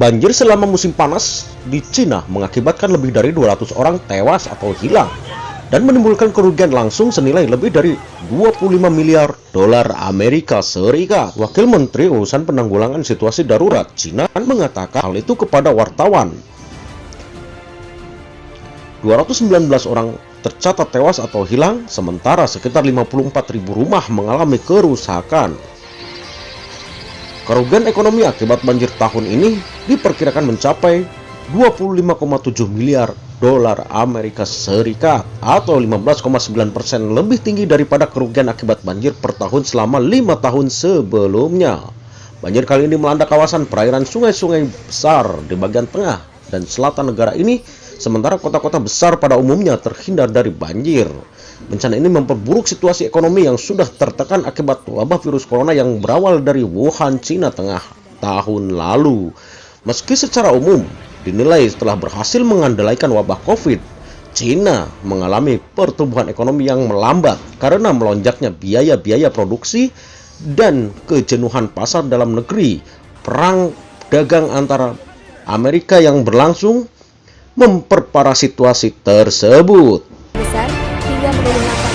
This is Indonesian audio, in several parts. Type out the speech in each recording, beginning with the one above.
Banjir selama musim panas di Cina mengakibatkan lebih dari 200 orang tewas atau hilang dan menimbulkan kerugian langsung senilai lebih dari 25 miliar dolar Amerika Serikat. Wakil Menteri Urusan Penanggulangan Situasi Darurat Cina mengatakan hal itu kepada wartawan. 219 orang tercatat tewas atau hilang, sementara sekitar 54.000 rumah mengalami kerusakan. Kerugian ekonomi akibat banjir tahun ini diperkirakan mencapai 25,7 miliar dolar Amerika Serikat atau 15,9% lebih tinggi daripada kerugian akibat banjir per tahun selama lima tahun sebelumnya. Banjir kali ini melanda kawasan perairan sungai-sungai besar di bagian tengah dan selatan negara ini, sementara kota-kota besar pada umumnya terhindar dari banjir. Bencana ini memperburuk situasi ekonomi yang sudah tertekan akibat wabah virus corona yang berawal dari Wuhan, Cina Tengah tahun lalu. Meski secara umum dinilai setelah berhasil mengandalkan wabah COVID, Cina mengalami pertumbuhan ekonomi yang melambat karena melonjaknya biaya-biaya produksi dan kejenuhan pasar dalam negeri. Perang dagang antara Amerika yang berlangsung memperparah situasi tersebut. hingga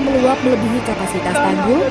meluap melebihi kapasitas tanggul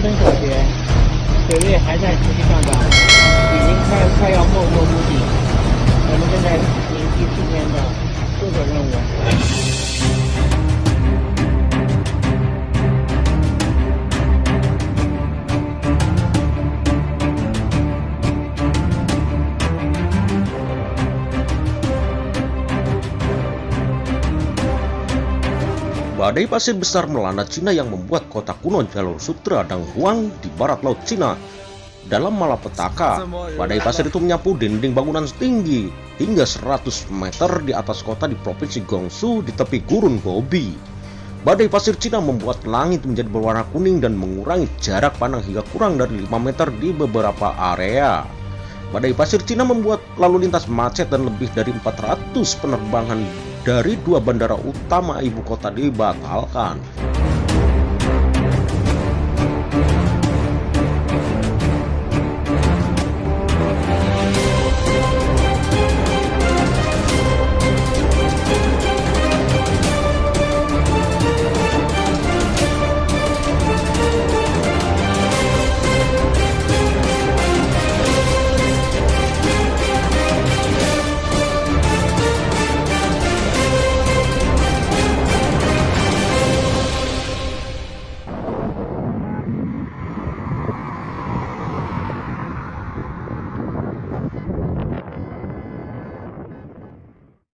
东小学水位还在持续上涨已经快快要 Badai pasir besar melanda Cina yang membuat kota kuno jalur sutra dan Huang di barat laut Cina. Dalam malapetaka, badai pasir itu menyapu dinding bangunan setinggi hingga 100 meter di atas kota di provinsi Gongsu di tepi gurun Gobi. Badai pasir Cina membuat langit menjadi berwarna kuning dan mengurangi jarak pandang hingga kurang dari 5 meter di beberapa area. Badai pasir Cina membuat lalu lintas macet dan lebih dari 400 penerbangan dari dua bandara utama ibu kota dibatalkan.